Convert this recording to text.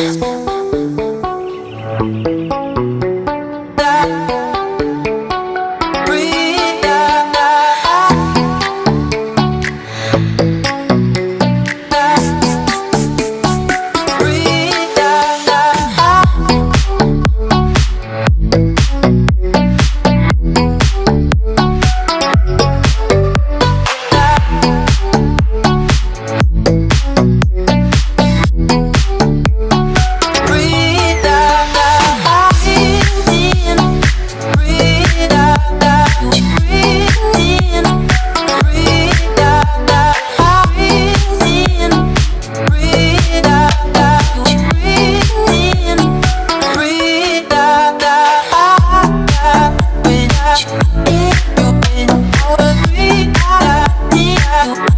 Bye. Oh.